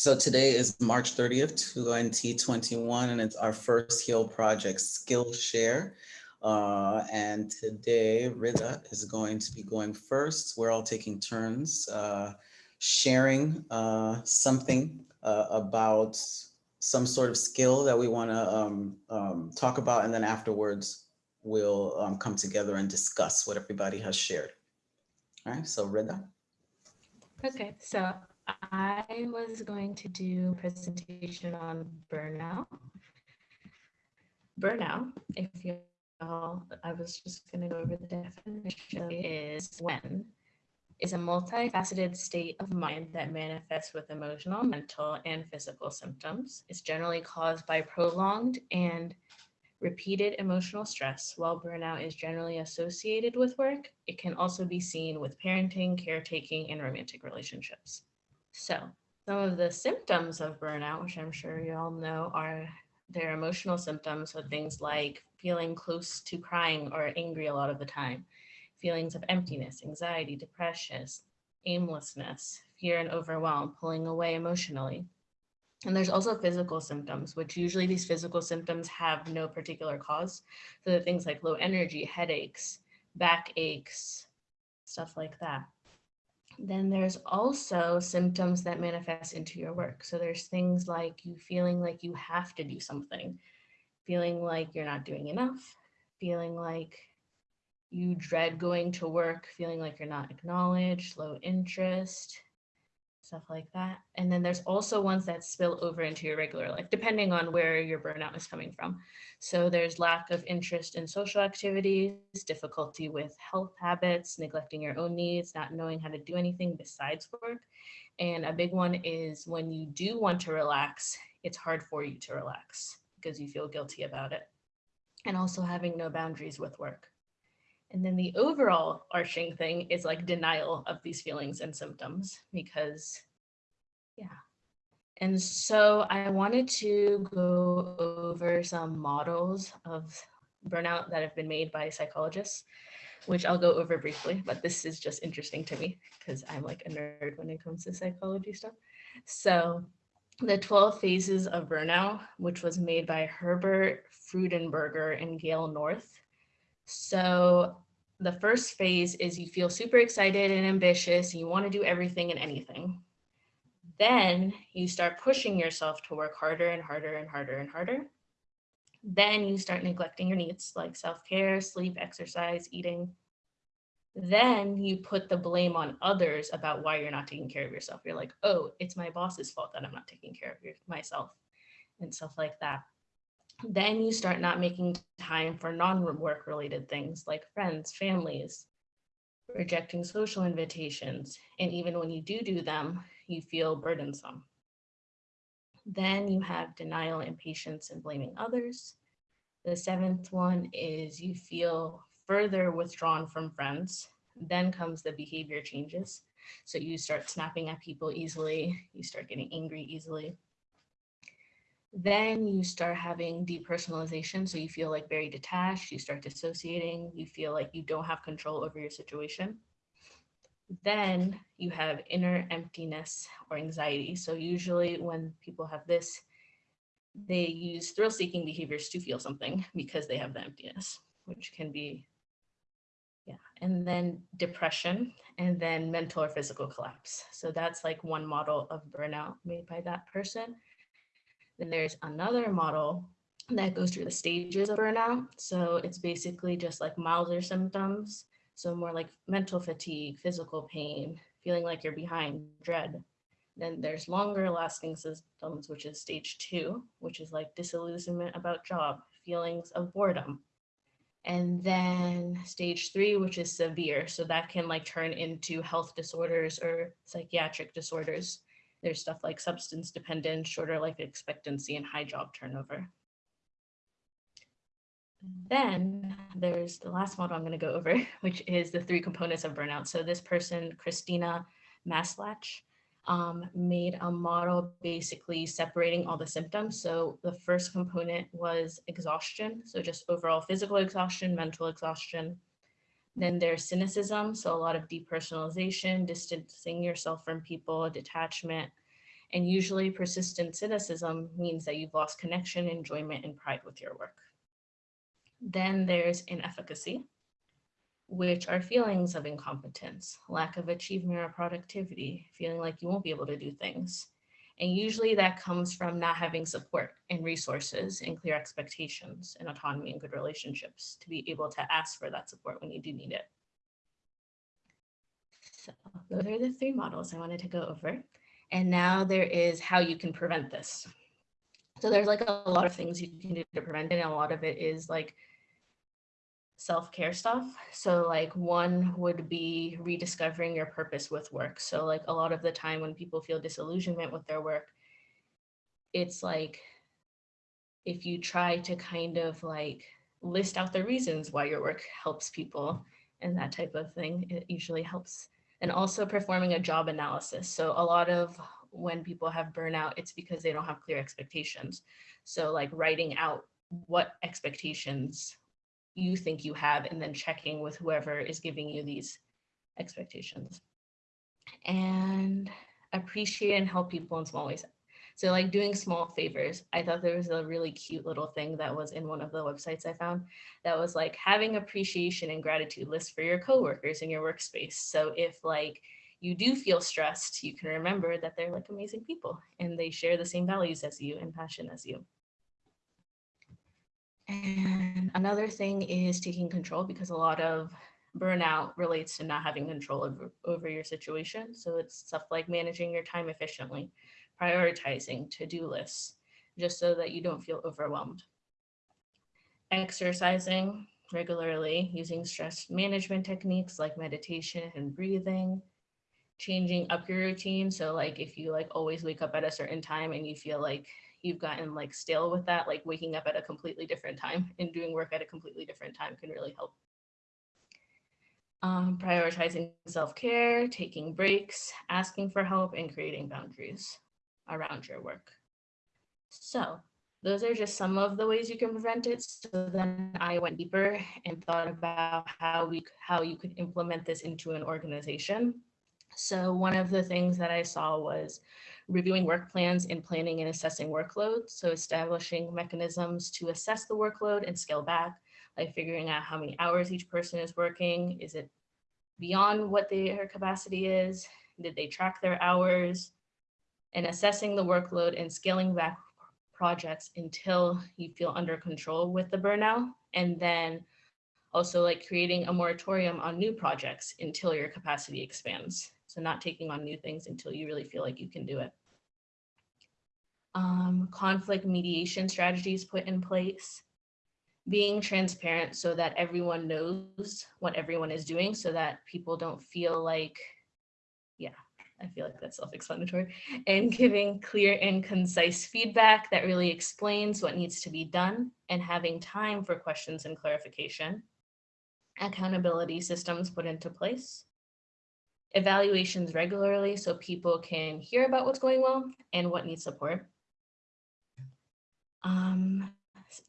So today is March 30th, 2021, and it's our first HEAL project Skillshare. Uh, and today Rida is going to be going first. We're all taking turns uh, sharing uh, something uh, about some sort of skill that we want to um, um, talk about. And then afterwards, we'll um, come together and discuss what everybody has shared. All right, so Rida. Okay, so I was going to do a presentation on burnout. Burnout, if you all, I was just going to go over the definition, is when is a multifaceted state of mind that manifests with emotional, mental, and physical symptoms. It's generally caused by prolonged and repeated emotional stress. While burnout is generally associated with work, it can also be seen with parenting, caretaking, and romantic relationships. So some of the symptoms of burnout, which I'm sure you all know, are their emotional symptoms. So things like feeling close to crying or angry a lot of the time, feelings of emptiness, anxiety, depression, aimlessness, fear and overwhelm, pulling away emotionally. And there's also physical symptoms, which usually these physical symptoms have no particular cause. So things like low energy, headaches, back aches, stuff like that. Then there's also symptoms that manifest into your work. So there's things like you feeling like you have to do something, feeling like you're not doing enough, feeling like you dread going to work, feeling like you're not acknowledged, low interest, stuff like that. And then there's also ones that spill over into your regular life, depending on where your burnout is coming from. So there's lack of interest in social activities, difficulty with health habits, neglecting your own needs, not knowing how to do anything besides work. And a big one is when you do want to relax, it's hard for you to relax because you feel guilty about it. And also having no boundaries with work. And then the overall arching thing is like denial of these feelings and symptoms because, yeah. And so I wanted to go over some models of burnout that have been made by psychologists, which I'll go over briefly, but this is just interesting to me because I'm like a nerd when it comes to psychology stuff. So the 12 phases of burnout, which was made by Herbert Freudenberger and Gail North, so the first phase is you feel super excited and ambitious you want to do everything and anything. Then you start pushing yourself to work harder and harder and harder and harder. Then you start neglecting your needs like self-care, sleep, exercise, eating. Then you put the blame on others about why you're not taking care of yourself. You're like, oh, it's my boss's fault that I'm not taking care of myself and stuff like that then you start not making time for non-work related things like friends, families, rejecting social invitations. And even when you do do them, you feel burdensome. Then you have denial, impatience, and blaming others. The seventh one is you feel further withdrawn from friends. Then comes the behavior changes. So you start snapping at people easily, you start getting angry easily, then you start having depersonalization. So you feel like very detached, you start dissociating, you feel like you don't have control over your situation. Then you have inner emptiness or anxiety. So usually when people have this, they use thrill seeking behaviors to feel something because they have the emptiness, which can be, yeah. And then depression and then mental or physical collapse. So that's like one model of burnout made by that person. Then there's another model that goes through the stages of burnout. So it's basically just like milder symptoms. So more like mental fatigue, physical pain, feeling like you're behind, dread. Then there's longer lasting symptoms, which is stage two, which is like disillusionment about job, feelings of boredom. And then stage three, which is severe. So that can like turn into health disorders or psychiatric disorders. There's stuff like substance dependence, shorter life expectancy, and high job turnover. Then there's the last model I'm going to go over, which is the three components of burnout. So this person, Christina Maslach, um, made a model basically separating all the symptoms. So the first component was exhaustion. So just overall physical exhaustion, mental exhaustion, then there's cynicism, so a lot of depersonalization, distancing yourself from people, detachment, And usually persistent cynicism means that you've lost connection, enjoyment, and pride with your work. Then there's inefficacy, which are feelings of incompetence, lack of achievement or productivity, feeling like you won't be able to do things. And usually that comes from not having support and resources and clear expectations and autonomy and good relationships to be able to ask for that support when you do need it. So those are the three models I wanted to go over. And now there is how you can prevent this. So there's like a lot of things you can do to prevent it. And a lot of it is like self-care stuff. So like one would be rediscovering your purpose with work. So like a lot of the time when people feel disillusionment with their work, it's like if you try to kind of like list out the reasons why your work helps people and that type of thing, it usually helps. And also performing a job analysis. So a lot of when people have burnout, it's because they don't have clear expectations. So like writing out what expectations you think you have and then checking with whoever is giving you these expectations. And appreciate and help people in small ways. So like doing small favors. I thought there was a really cute little thing that was in one of the websites I found that was like having appreciation and gratitude lists for your coworkers in your workspace. So if like you do feel stressed, you can remember that they're like amazing people and they share the same values as you and passion as you. And another thing is taking control because a lot of burnout relates to not having control over, over your situation. So it's stuff like managing your time efficiently, prioritizing to-do lists, just so that you don't feel overwhelmed. Exercising regularly, using stress management techniques like meditation and breathing, changing up your routine. So like if you like always wake up at a certain time and you feel like you've gotten like stale with that, like waking up at a completely different time and doing work at a completely different time can really help. Um, prioritizing self-care, taking breaks, asking for help, and creating boundaries around your work. So those are just some of the ways you can prevent it. So then I went deeper and thought about how we how you could implement this into an organization. So one of the things that I saw was reviewing work plans and planning and assessing workload. So establishing mechanisms to assess the workload and scale back, like figuring out how many hours each person is working. Is it beyond what their capacity is? Did they track their hours? And assessing the workload and scaling back projects until you feel under control with the burnout. And then also like creating a moratorium on new projects until your capacity expands. So not taking on new things until you really feel like you can do it um, conflict mediation strategies put in place, being transparent so that everyone knows what everyone is doing so that people don't feel like, yeah, I feel like that's self-explanatory, and giving clear and concise feedback that really explains what needs to be done and having time for questions and clarification. Accountability systems put into place. Evaluations regularly so people can hear about what's going well and what needs support um,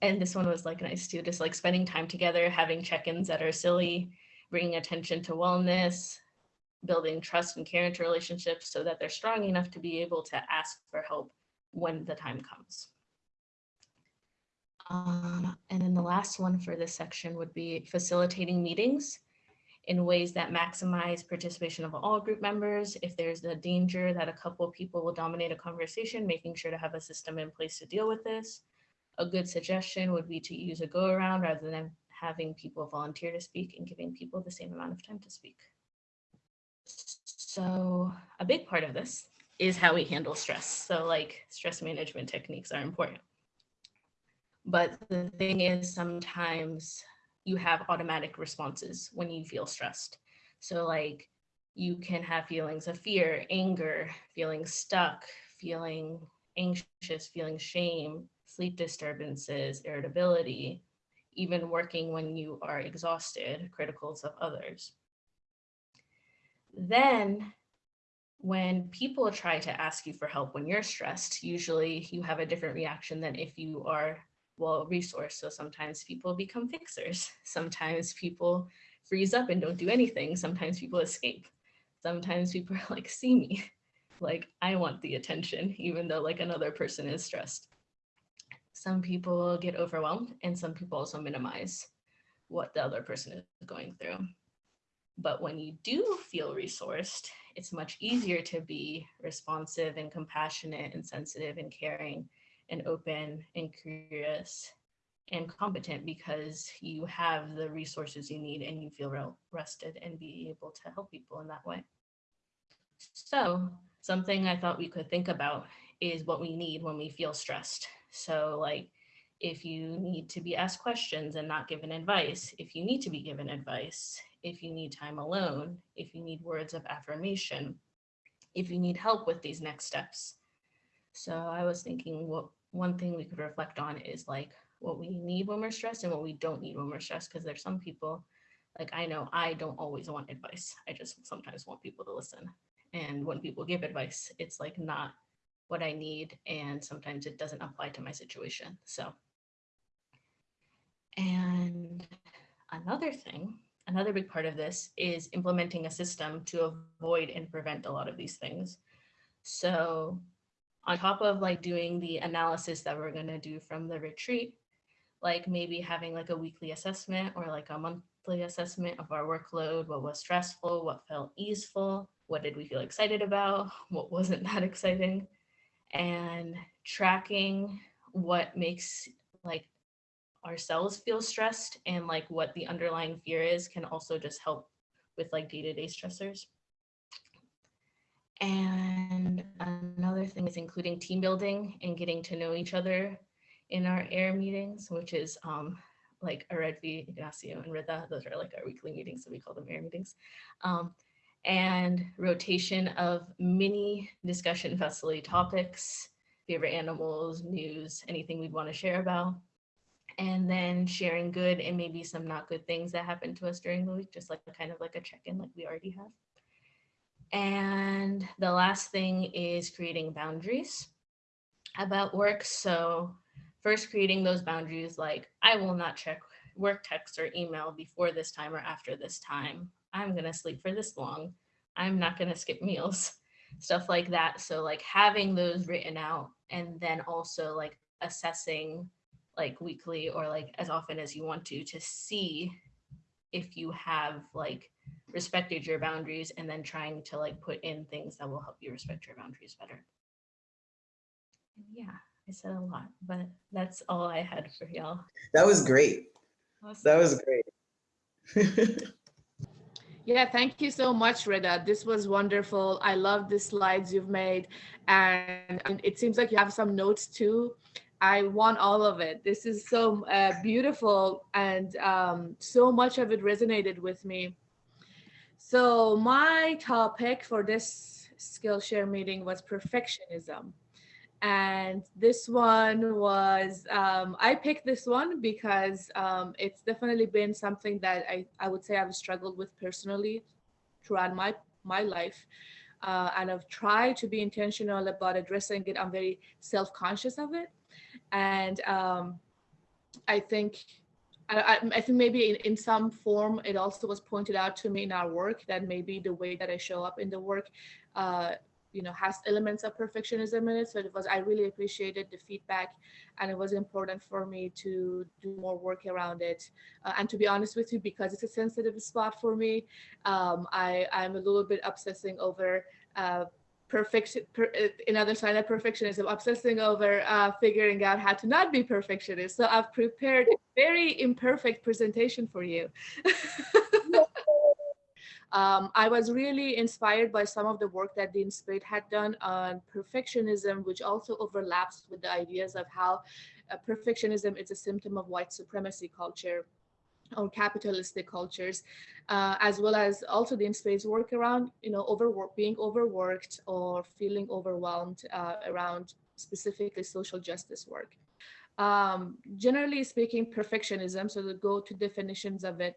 and this one was like nice too, just like spending time together, having check-ins that are silly, bringing attention to wellness, building trust and care into relationships so that they're strong enough to be able to ask for help when the time comes. Um, and then the last one for this section would be facilitating meetings in ways that maximize participation of all group members. If there's a danger that a couple of people will dominate a conversation, making sure to have a system in place to deal with this. A good suggestion would be to use a go around rather than having people volunteer to speak and giving people the same amount of time to speak. So a big part of this is how we handle stress. So like stress management techniques are important. But the thing is sometimes you have automatic responses when you feel stressed. So like you can have feelings of fear, anger, feeling stuck, feeling anxious, feeling shame, sleep disturbances, irritability, even working when you are exhausted, criticals of others. Then when people try to ask you for help when you're stressed, usually you have a different reaction than if you are well resource. So sometimes people become fixers. Sometimes people freeze up and don't do anything. Sometimes people escape. Sometimes people are like, see me. like I want the attention, even though like another person is stressed. Some people get overwhelmed and some people also minimize what the other person is going through. But when you do feel resourced, it's much easier to be responsive and compassionate and sensitive and caring and open and curious and competent because you have the resources you need and you feel rested and be able to help people in that way. So something I thought we could think about is what we need when we feel stressed. So like if you need to be asked questions and not given advice, if you need to be given advice, if you need time alone, if you need words of affirmation, if you need help with these next steps. So I was thinking what one thing we could reflect on is like what we need when we're stressed and what we don't need when we're stressed. Because there's some people, like I know I don't always want advice. I just sometimes want people to listen. And when people give advice, it's like not what I need. And sometimes it doesn't apply to my situation. So, and another thing, another big part of this is implementing a system to avoid and prevent a lot of these things. So on top of like doing the analysis that we're going to do from the retreat, like maybe having like a weekly assessment or like a monthly assessment of our workload, what was stressful, what felt easeful, what did we feel excited about, what wasn't that exciting, and tracking what makes like ourselves feel stressed and like what the underlying fear is can also just help with like day-to-day -day stressors. And another thing is including team building and getting to know each other in our air meetings, which is um, like Aredvi, Ignacio, and Rida. Those are like our weekly meetings, so we call them air meetings. Um, and rotation of mini discussion facility topics, favorite animals, news, anything we'd want to share about. And then sharing good and maybe some not good things that happened to us during the week, just like kind of like a check-in like we already have. And the last thing is creating boundaries about work. So first creating those boundaries like I will not check work text or email before this time or after this time. I'm going to sleep for this long. I'm not going to skip meals, stuff like that. So like having those written out and then also like assessing like weekly or like as often as you want to to see if you have like respected your boundaries and then trying to like put in things that will help you respect your boundaries better. Yeah, I said a lot, but that's all I had for y'all. That was great. Awesome. That was great. yeah, thank you so much, Rida. This was wonderful. I love the slides you've made. And, and it seems like you have some notes too. I want all of it. This is so uh, beautiful and um, so much of it resonated with me. So my topic for this Skillshare meeting was perfectionism. And this one was, um, I picked this one because um, it's definitely been something that I, I would say I've struggled with personally throughout my, my life. Uh, and I've tried to be intentional about addressing it. I'm very self-conscious of it. And um, I think I, I, think maybe in, in some form, it also was pointed out to me in our work that maybe the way that I show up in the work, uh, you know, has elements of perfectionism in it. So it was, I really appreciated the feedback and it was important for me to do more work around it. Uh, and to be honest with you, because it's a sensitive spot for me, um, I, I'm a little bit obsessing over uh, perfection per, another sign of perfectionism obsessing over uh, figuring out how to not be perfectionist. So i've prepared a very imperfect presentation for you. Um, i was really inspired by some of the work that dean spade had done on perfectionism which also overlaps with the ideas of how uh, perfectionism is a symptom of white supremacy culture or capitalistic cultures, uh, as well as also Dean Spade work around, you know, overwork, being overworked or feeling overwhelmed uh, around specifically social justice work. Um, generally speaking, perfectionism, so the go-to definitions of it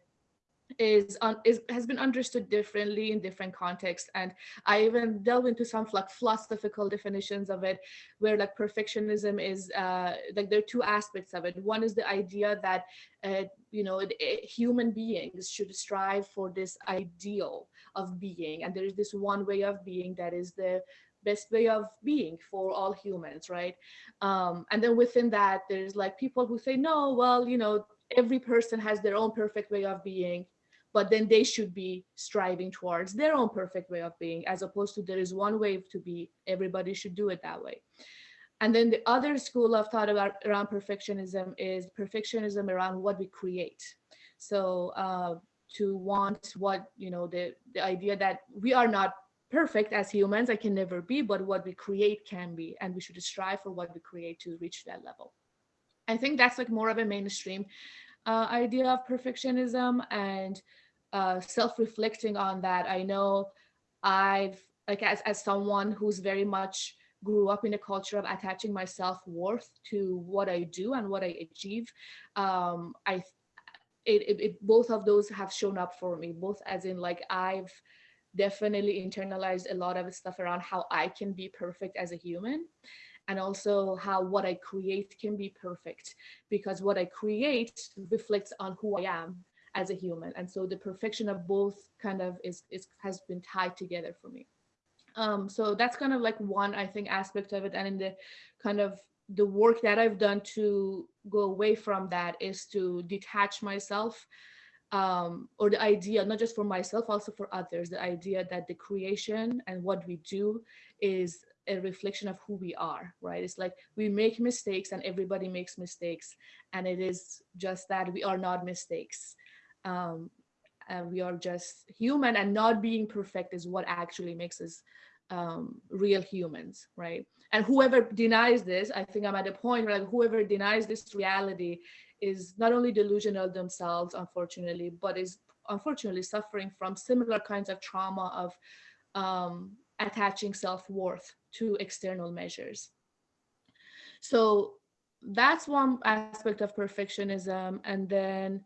is, on, is has been understood differently in different contexts. And i even delve into some like philosophical definitions of it where like perfectionism is uh like there are two aspects of it. One is the idea that uh, you know it, human beings should strive for this ideal of being. And there is this one way of being that is the best way of being for all humans right? Um, and then within that there's like people who say no well you know every person has their own perfect way of being but then they should be striving towards their own perfect way of being as opposed to there is one way to be everybody should do it that way. And then the other school of thought about around perfectionism is perfectionism around what we create. So uh, to want what you know the the idea that we are not perfect as humans i can never be but what we create can be and we should strive for what we create to reach that level. I think that's like more of a mainstream uh, idea of perfectionism and uh, self-reflecting on that. I know i've like as, as someone who's very much grew up in a culture of attaching my self-worth to what i do and what i achieve um, i it, it, it, both of those have shown up for me both as in like i've definitely internalized a lot of stuff around how i can be perfect as a human and also how what i create can be perfect because what i create reflects on who i am as a human and so the perfection of both kind of is, is has been tied together for me um so that's kind of like one i think aspect of it and in the kind of the work that I've done to go away from that is to detach myself um, or the idea, not just for myself, also for others, the idea that the creation and what we do is a reflection of who we are, right? It's like we make mistakes and everybody makes mistakes. And it is just that we are not mistakes. Um, and we are just human and not being perfect is what actually makes us um, real humans, right? And whoever denies this, I think I'm at a point where like whoever denies this reality is not only delusional themselves, unfortunately, but is unfortunately suffering from similar kinds of trauma of um, attaching self-worth to external measures. So that's one aspect of perfectionism. And then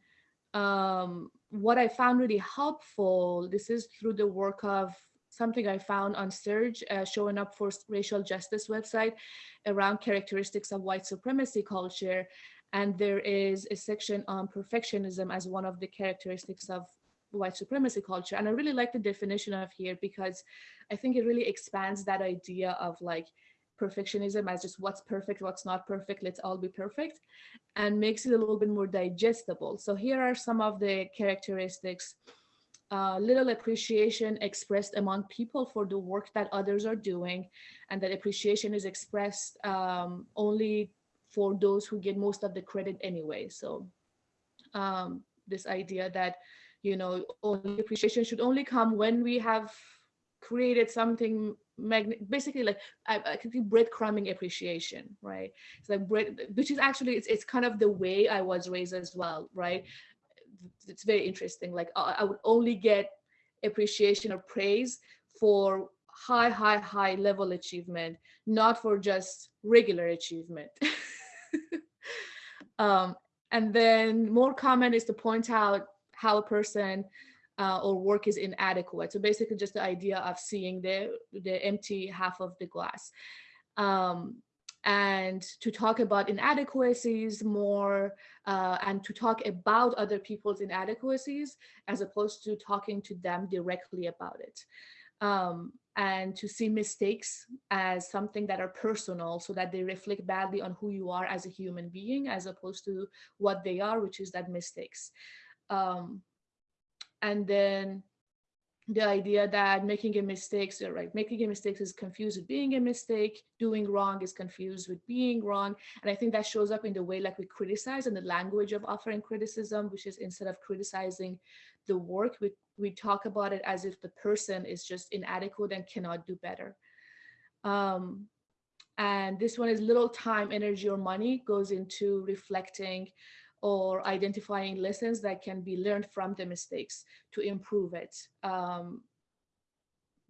um, what I found really helpful, this is through the work of something I found on SURJ, uh, showing up for racial justice website around characteristics of white supremacy culture. And there is a section on perfectionism as one of the characteristics of white supremacy culture. And I really like the definition of here because I think it really expands that idea of like perfectionism as just what's perfect, what's not perfect, let's all be perfect, and makes it a little bit more digestible. So here are some of the characteristics uh, little appreciation expressed among people for the work that others are doing and that appreciation is expressed um, only for those who get most of the credit anyway so um, this idea that you know only appreciation should only come when we have created something basically like I, I can see breadcrumbing appreciation right it's like bread which is actually it's, it's kind of the way I was raised as well right it's very interesting. Like I would only get appreciation or praise for high, high, high level achievement, not for just regular achievement. um, and then more common is to point out how a person uh, or work is inadequate. So basically just the idea of seeing the, the empty half of the glass. Um, and to talk about inadequacies more uh, and to talk about other people's inadequacies as opposed to talking to them directly about it. Um, and to see mistakes as something that are personal so that they reflect badly on who you are as a human being as opposed to what they are, which is that mistakes. Um, and then the idea that making a mistake, so right, making a mistake is confused with being a mistake, doing wrong is confused with being wrong. And I think that shows up in the way like we criticize and the language of offering criticism, which is instead of criticizing the work, we, we talk about it as if the person is just inadequate and cannot do better. Um, and this one is little time, energy, or money goes into reflecting or identifying lessons that can be learned from the mistakes to improve it. Um,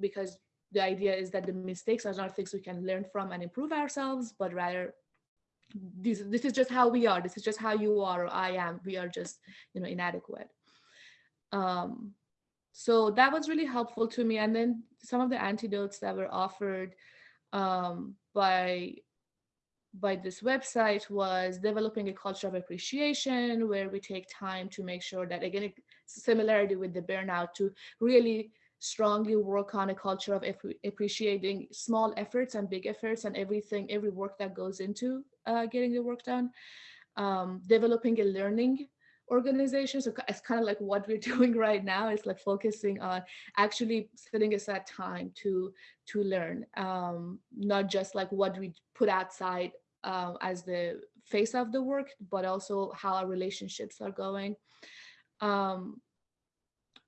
because the idea is that the mistakes are not things we can learn from and improve ourselves, but rather this, this is just how we are. This is just how you are or I am. We are just, you know, inadequate. Um, so that was really helpful to me. And then some of the antidotes that were offered um, by by this website was developing a culture of appreciation where we take time to make sure that again similarity with the burnout to really strongly work on a culture of appreciating small efforts and big efforts and everything, every work that goes into uh, getting the work done. Um, developing a learning organization. So it's kind of like what we're doing right now. It's like focusing on actually setting aside time to to learn, um, not just like what we put outside uh, as the face of the work, but also how our relationships are going. Um,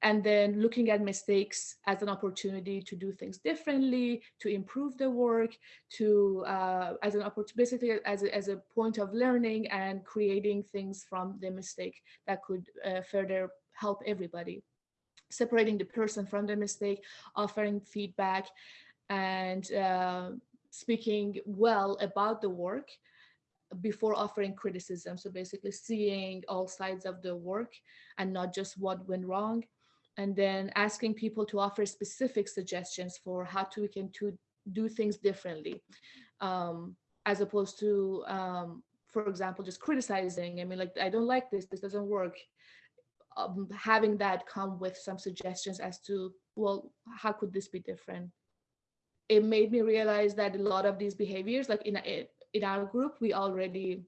and then looking at mistakes as an opportunity to do things differently, to improve the work, to uh, as an opportunity, as a, as a point of learning and creating things from the mistake that could uh, further help everybody. Separating the person from the mistake, offering feedback, and uh, speaking well about the work before offering criticism. So basically seeing all sides of the work and not just what went wrong. And then asking people to offer specific suggestions for how to we can to do things differently um, as opposed to um, for example just criticizing. I mean like i don't like this this doesn't work. Um, having that come with some suggestions as to well how could this be different it made me realize that a lot of these behaviors like in in our group we already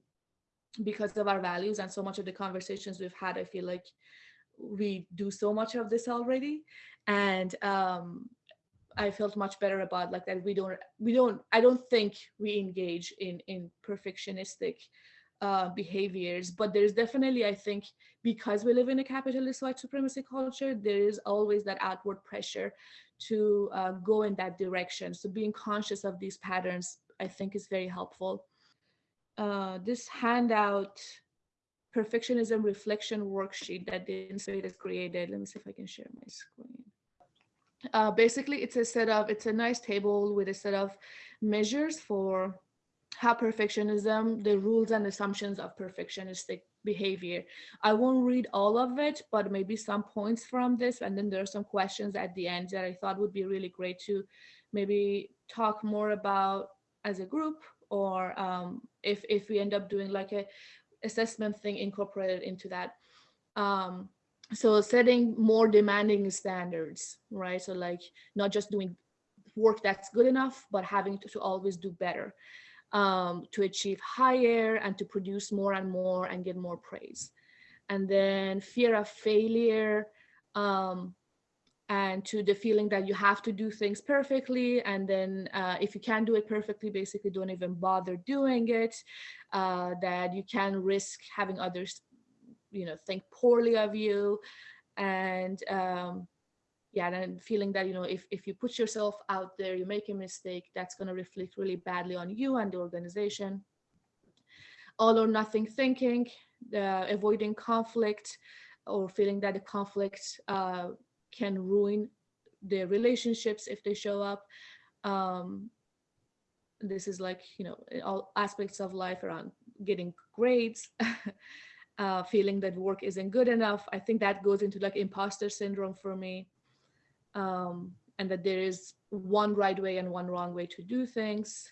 because of our values and so much of the conversations we've had i feel like we do so much of this already. And um i felt much better about like that we don't we don't i don't think we engage in in perfectionistic uh, behaviors but there's definitely i think because we live in a capitalist white supremacy culture there is always that outward pressure to uh, go in that direction so being conscious of these patterns i think is very helpful uh, this handout perfectionism reflection worksheet that Dean Spade has created. Let me see if I can share my screen. Uh, basically, it's a set of, it's a nice table with a set of measures for how perfectionism, the rules and assumptions of perfectionistic behavior. I won't read all of it, but maybe some points from this. And then there are some questions at the end that I thought would be really great to maybe talk more about as a group or um, if, if we end up doing like a assessment thing incorporated into that. Um, so setting more demanding standards, right? So like not just doing work that's good enough, but having to, to always do better um, to achieve higher and to produce more and more and get more praise. And then fear of failure, um, and to the feeling that you have to do things perfectly and then uh, if you can't do it perfectly basically don't even bother doing it uh, that you can risk having others you know think poorly of you and um, yeah and feeling that you know if, if you put yourself out there you make a mistake that's going to reflect really badly on you and the organization all or nothing thinking the avoiding conflict or feeling that the conflict uh, can ruin their relationships if they show up. Um, this is like, you know, all aspects of life around getting grades, uh, feeling that work isn't good enough. I think that goes into like imposter syndrome for me. Um, and that there is one right way and one wrong way to do things.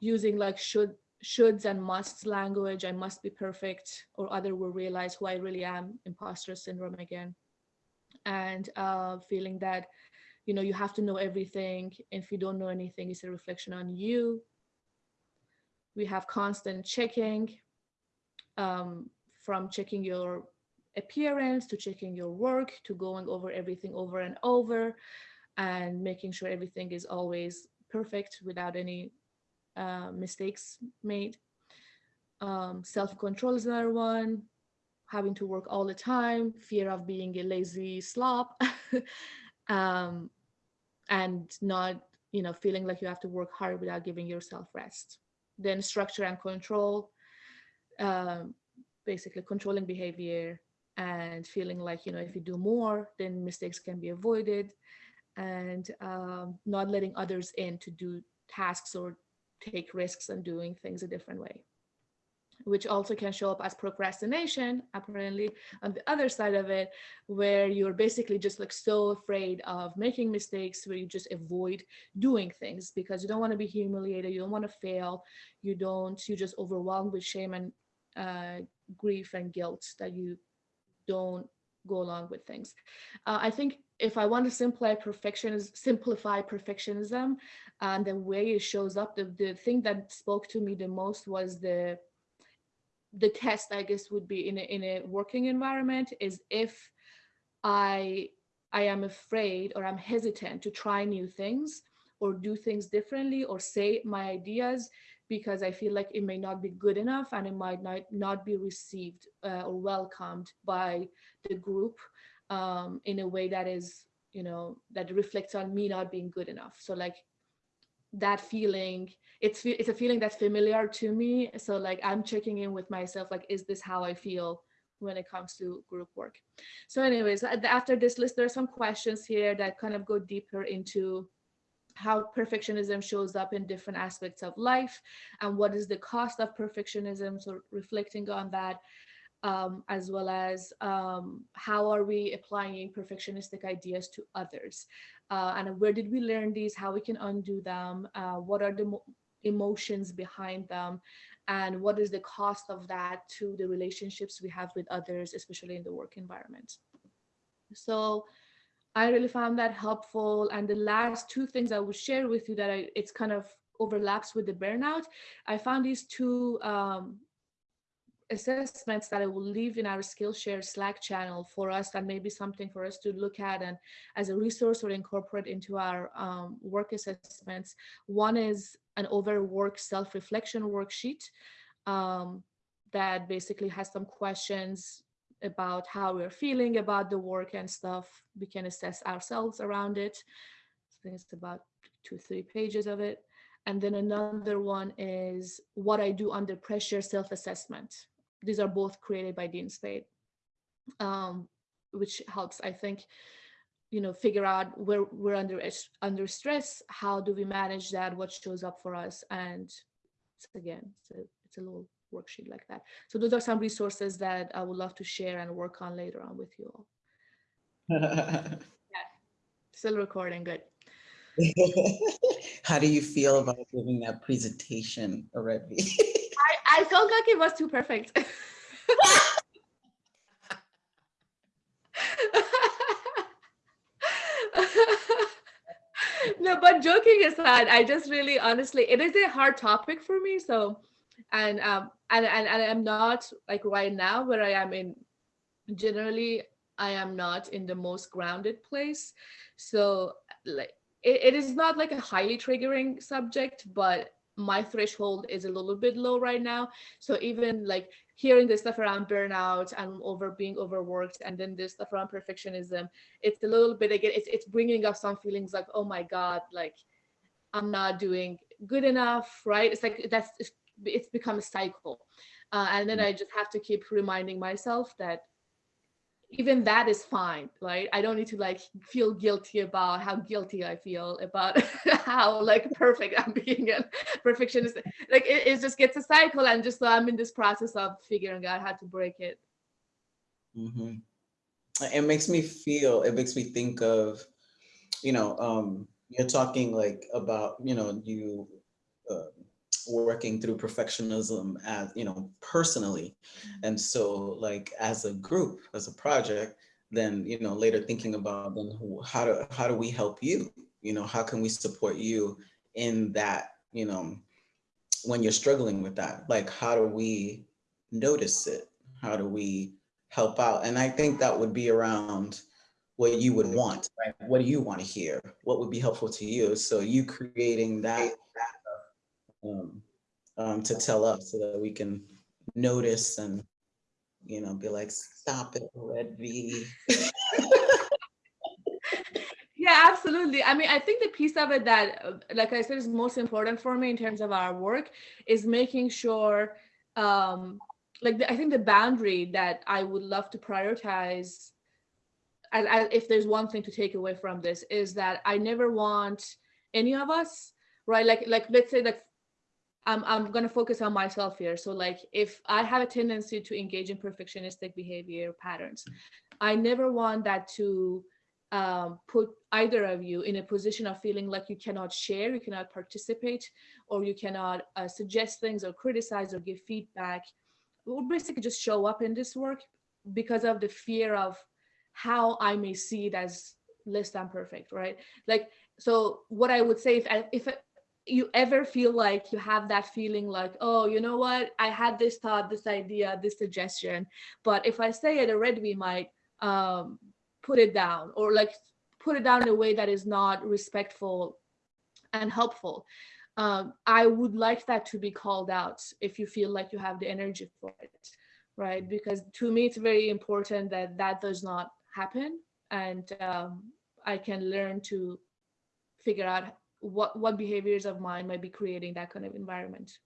Using like should shoulds and musts language, I must be perfect, or other will realize who I really am, imposter syndrome again. And uh, feeling that you know you have to know everything. If you don't know anything it's a reflection on you. We have constant checking um, from checking your appearance to checking your work to going over everything over and over and making sure everything is always perfect without any uh, mistakes made. Um, self-control is another one. Having to work all the time, fear of being a lazy slop, um, and not, you know, feeling like you have to work hard without giving yourself rest. Then structure and control, um, basically controlling behavior and feeling like, you know, if you do more, then mistakes can be avoided. And um, not letting others in to do tasks or take risks and doing things a different way. Which also can show up as procrastination apparently on the other side of it where you're basically just like so afraid of making mistakes where you just avoid doing things because you don't want to be humiliated you don't want to fail you don't you just overwhelmed with shame and uh, grief and guilt that you don't go along with things. Uh, I think if I want to simplify perfectionism, simplify perfectionism, and the way it shows up, the, the thing that spoke to me the most was the the test, I guess, would be in a, in a working environment is if I I am afraid or I'm hesitant to try new things or do things differently or say my ideas because I feel like it may not be good enough and it might not, not be received uh, or welcomed by the group um, in a way that is, you know, that reflects on me not being good enough. So like that feeling, it's it's a feeling that's familiar to me. So like I'm checking in with myself, like, is this how I feel when it comes to group work? So anyways, after this list, there are some questions here that kind of go deeper into how perfectionism shows up in different aspects of life and what is the cost of perfectionism so reflecting on that um, as well as um, how are we applying perfectionistic ideas to others? Uh, and where did we learn these? How we can undo them? Uh, what are the emotions behind them? And what is the cost of that to the relationships we have with others especially in the work environment? So I really found that helpful. And the last two things I would share with you that I, it's kind of overlaps with the burnout. I found these two um, assessments that I will leave in our Skillshare Slack channel for us and maybe something for us to look at and as a resource or incorporate into our um, work assessments. One is an overwork self-reflection worksheet um, that basically has some questions about how we're feeling about the work and stuff. We can assess ourselves around it. I think it's about two, three pages of it. And then another one is what I do under pressure self-assessment. These are both created by Dean Spade, um, which helps, I think, you know, figure out where we're under under stress. How do we manage that? What shows up for us? And again, it's a, it's a little worksheet like that. So those are some resources that I would love to share and work on later on with you all. yeah, still recording, good. How do you feel about giving that presentation already? I, I felt like it was too perfect. no, but joking aside, I just really honestly, it is a hard topic for me. So and um and, and and i'm not like right now where i am in generally i am not in the most grounded place. So like it, it is not like a highly triggering subject but my threshold is a little bit low right now. So even like hearing this stuff around burnout and over being overworked and then this stuff around perfectionism it's a little bit again it's, it's bringing up some feelings like oh my god like i'm not doing good enough right? It's like that's it's become a cycle. Uh, and then mm. I just have to keep reminding myself that even that is fine, right? I don't need to like feel guilty about how guilty I feel about how like perfect I'm being a perfectionist. Like it, it just gets a cycle and just so I'm in this process of figuring out how to break it. Mm -hmm. It makes me feel, it makes me think of, you know, um, you're talking like about, you know, you uh, working through perfectionism as you know personally. Mm-hmm. and so like as a group as a project then you know later thinking about then how do how do we help you? You know how can we support you in that you know when you're struggling with that? Like how do we notice it? How do we help out? And i think that would be around what you would want right? What do you want to hear? What would be helpful to you? So you creating that um, um, to tell us so that we can notice and, you know, be like, stop it, Red V. yeah, absolutely. I mean, I think the piece of it that, like I said, is most important for me in terms of our work is making sure, um, like, the, I think the boundary that I would love to prioritize and if there's one thing to take away from this is that I never want any of us, right? Like, like let's say that I'm, I'm going to focus on myself here. So like if I have a tendency to engage in perfectionistic behavior patterns, I never want that to um, put either of you in a position of feeling like you cannot share, you cannot participate, or you cannot uh, suggest things or criticize or give feedback, or basically just show up in this work because of the fear of how I may see it as less than perfect, right? Like, so what I would say if if you ever feel like you have that feeling like, oh, you know what, I had this thought, this idea, this suggestion, but if I say it, already, we might um, put it down or like put it down in a way that is not respectful and helpful. Um, I would like that to be called out if you feel like you have the energy for it, right? Because to me, it's very important that that does not happen, and um, I can learn to figure out what what behaviors of mine might be creating that kind of environment.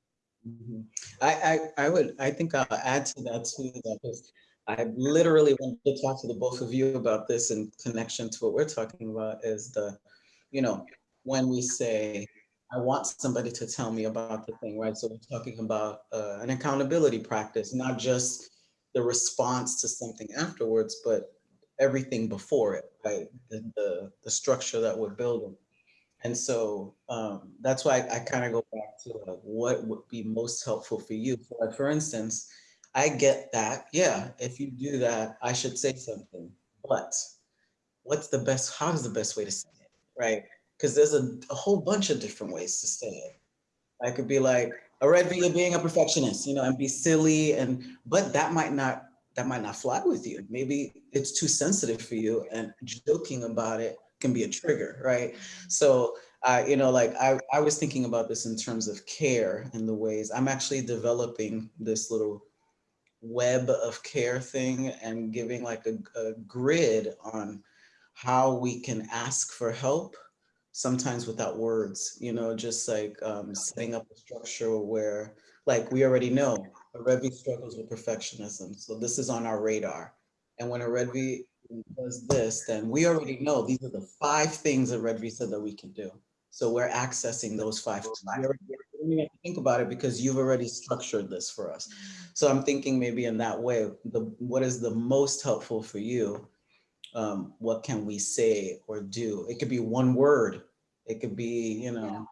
Mhm. I, I, I would, I think I'll add to that too, that is, I literally want to talk to the both of you about this in connection to what we're talking about is the, you know, when we say, I want somebody to tell me about the thing, right? So we're talking about uh, an accountability practice, not just the response to something afterwards, but everything before it, right? The, the, the structure that we're building. And so um, that's why I, I kind of go back to like, what would be most helpful for you. So like, for instance, I get that. Yeah, if you do that, I should say something. But what's the best, how's the best way to say it, right? Because there's a, a whole bunch of different ways to say it. I could be like, all right, you're being a perfectionist, you know, and be silly and, but that might not, that might not fly with you. Maybe it's too sensitive for you and joking about it can be a trigger, right? So, uh, you know, like I, I was thinking about this in terms of care and the ways I'm actually developing this little web of care thing and giving like a, a grid on how we can ask for help sometimes without words, you know, just like um, setting up a structure where like we already know a Revi struggles with perfectionism. So this is on our radar. And when a Revi does this, then we already know these are the five things that Red Visa that we can do. So we're accessing those five. We already we have to think about it because you've already structured this for us. So I'm thinking maybe in that way, the what is the most helpful for you? Um, what can we say or do? It could be one word. It could be, you know, Yeah.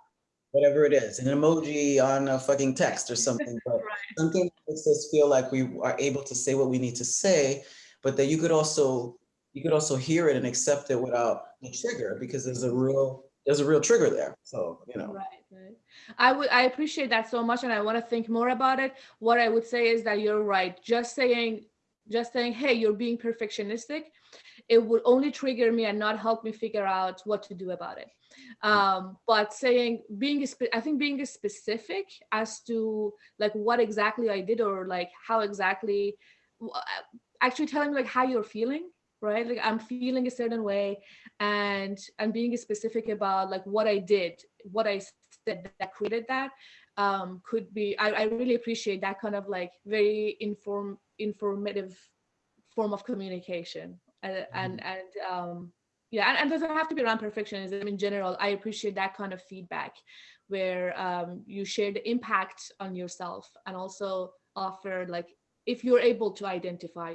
whatever it is, an emoji on a fucking text or something, but something that makes us feel like we are able to say what we need to say, but that you could also, you could also hear it and accept it without the trigger because there's a real, there's a real trigger there. So, you know. Right, right. I would I appreciate that so much and I want to think more about it. What I would say is that you're right. Just saying just saying, hey, you're being perfectionistic, it would only trigger me and not help me figure out what to do about it. Um, but saying being I think being specific as to like what exactly I did or like how exactly actually telling me like how you're feeling right? Like i'm feeling a certain way and and being specific about like what i did what i said that created that um could be i, I really appreciate that kind of like very inform informative form of communication. And and, and um yeah and, and doesn't have to be around perfectionism in general. I appreciate that kind of feedback where um, you share the impact on yourself and also offer like if you're able to identify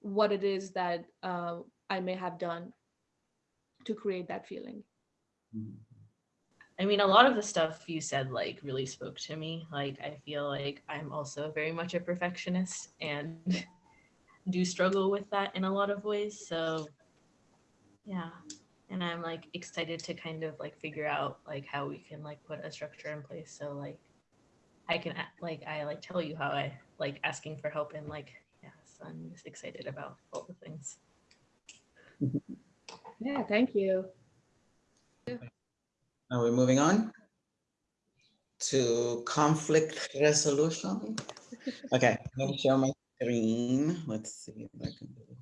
what it is that uh, I may have done to create that feeling. I mean, a lot of the stuff you said like really spoke to me. Like, I feel like I'm also very much a perfectionist and do struggle with that in a lot of ways. So, yeah. And I'm like excited to kind of like figure out like how we can like put a structure in place. So, like, I can like, I like tell you how I like asking for help and like, yes, I'm just excited about all the things. Yeah, thank you. Now we're moving on to conflict resolution. Okay, let me share my screen. Let's see if I can do it.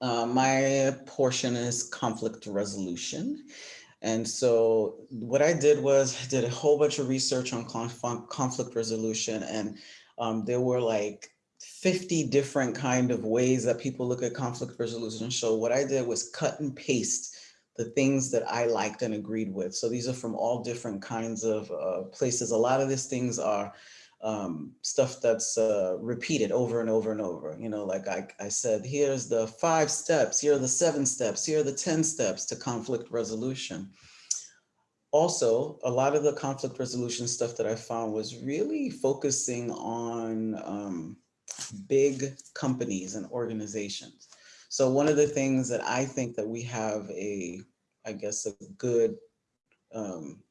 Uh, my portion is conflict resolution. And so what I did was I did a whole bunch of research on conf- conflict resolution and um, there were like 50 different kind of ways that people look at conflict resolution. So what I did was cut and paste the things that I liked and agreed with. So these are from all different kinds of uh, places. A lot of these things are um, stuff that's uh, repeated over and over and over. You know, like I, I said, here's the five steps, here are the seven steps, here are the 10 steps to conflict resolution. Also, a lot of the conflict resolution stuff that I found was really focusing on um, big companies and organizations. So one of the things that I think that we have a, I guess, a good, um,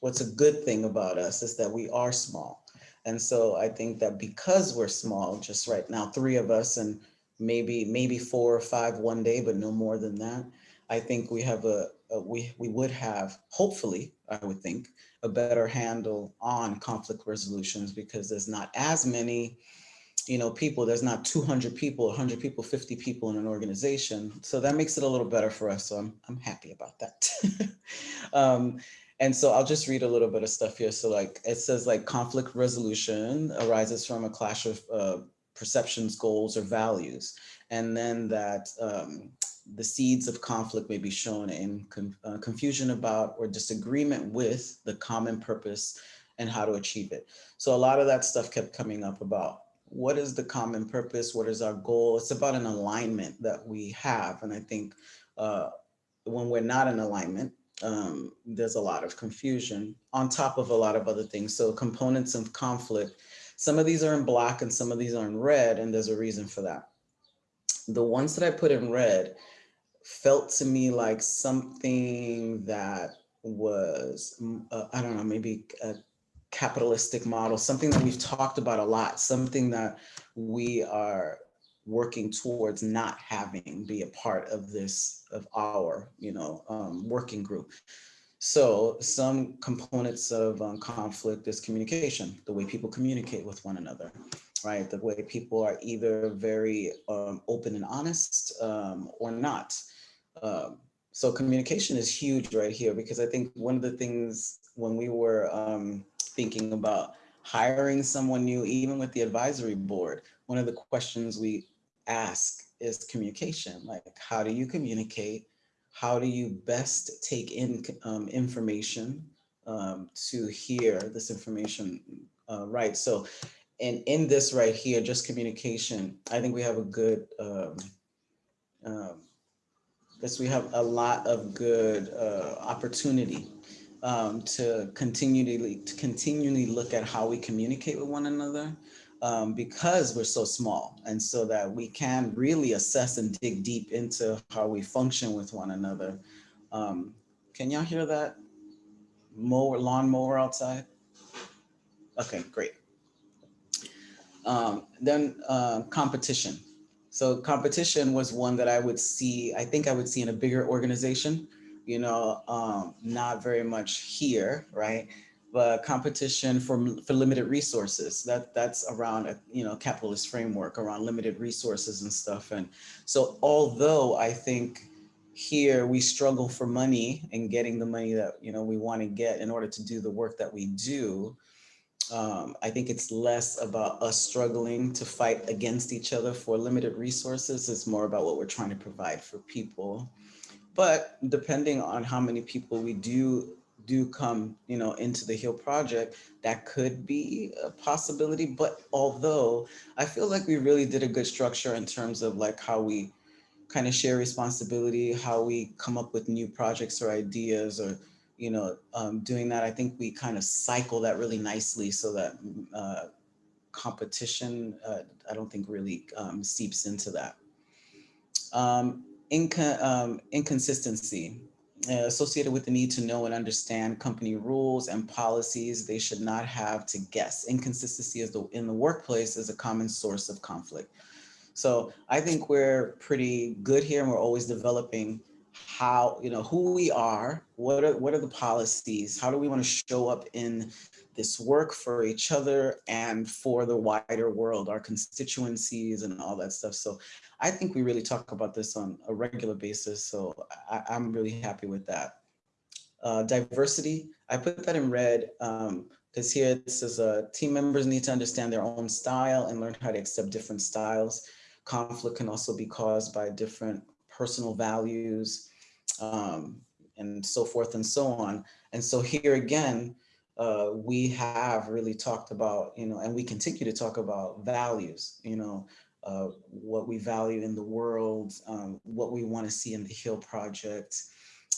what's a good thing about us is that we are small. And so I think that because we're small, just right now, three of us and maybe maybe four or five one day, but no more than that. I think we have a, a we we would have hopefully I would think a better handle on conflict resolutions because there's not as many you know people there's not 200 people 100 people 50 people in an organization so that makes it a little better for us so i'm, I'm happy about that um, and so I'll just read a little bit of stuff here. So like it says like conflict resolution arises from a clash of uh, perceptions, goals, or values. And then that um, the seeds of conflict may be shown in con uh, confusion about or disagreement with the common purpose and how to achieve it. So a lot of that stuff kept coming up about what is the common purpose? What is our goal? It's about an alignment that we have. And I think uh, when we're not in alignment, um, there's a lot of confusion on top of a lot of other things. So components of conflict, some of these are in black and some of these are in red, and there's a reason for that. The ones that I put in red felt to me like something that was, mm, uh, I don't know, maybe a capitalistic model, something that we've talked about a lot, something that we are working towards not having be a part of this, of our, you know, um, working group. So some components of um, conflict is communication, the way people communicate with one another, right? The way people are either very um, open and honest um, or not. Um, so communication is huge right here because I think one of the things when we were um, thinking about hiring someone new, even with the advisory board, one of the questions we ask is communication. Like, how do you communicate? How do you best take in um, information um, to hear this information uh, right? So, and in this right here, just communication, I think we have a good, um, um, this we have a lot of good uh, opportunity um, to continually to continually look at how we communicate with one another um, because we're so small and so that we can really assess and dig deep into how we function with one another. Um, can y'all hear that? Mower, lawn mower outside? Okay, great. Um, then uh, competition. So competition was one that I would see, I think I would see in a bigger organization, you know, um, not very much here, right? but competition for, for limited resources. That that's around a you know capitalist framework around limited resources and stuff. And so although I think here we struggle for money and getting the money that you know we want to get in order to do the work that we do, um, I think it's less about us struggling to fight against each other for limited resources. It's more about what we're trying to provide for people. But depending on how many people we do do come, you know, into the HEAL project, that could be a possibility. But although I feel like we really did a good structure in terms of like how we kind of share responsibility, how we come up with new projects or ideas or, you know, um, doing that, I think we kind of cycle that really nicely so that uh, competition, uh, I don't think really um, seeps into that. Um, inco um, inconsistency uh, associated with the need to know and understand company rules and policies. They should not have to guess. Inconsistency is the, in the workplace is a common source of conflict. So I think we're pretty good here and we're always developing how, you know, who we are, what are, what are the policies, how do we want to show up in this work for each other and for the wider world, our constituencies and all that stuff. So I think we really talk about this on a regular basis. So I, am really happy with that. Uh, diversity, I put that in red because um, here it says uh, team members need to understand their own style and learn how to accept different styles. Conflict can also be caused by different personal values um, and so forth and so on. And so here again, uh, we have really talked about, you know, and we continue to talk about values, you know, uh, what we value in the world, um, what we want to see in the HEAL project,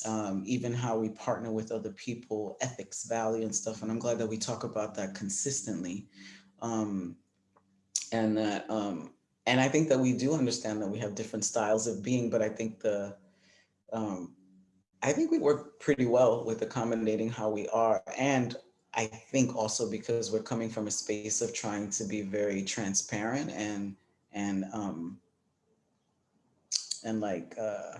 um, even how we partner with other people, ethics, value and stuff. And I'm glad that we talk about that consistently. Um, and that um, and I think that we do understand that we have different styles of being, but I think the, um, I think we work pretty well with accommodating how we are. And I think also because we're coming from a space of trying to be very transparent and, and, um, and like, uh,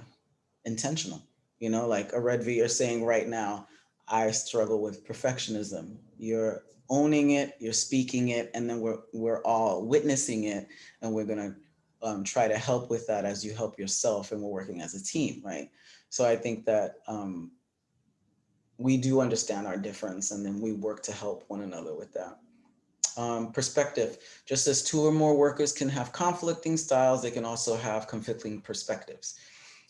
intentional, you know, like a Red V, you're saying right now, I struggle with perfectionism. You're owning it, you're speaking it, and then we're, we're all witnessing it and we're gonna um, try to help with that as you help yourself and we're working as a team, right? So I think that um, we do understand our difference and then we work to help one another with that. Um, perspective, just as two or more workers can have conflicting styles, they can also have conflicting perspectives.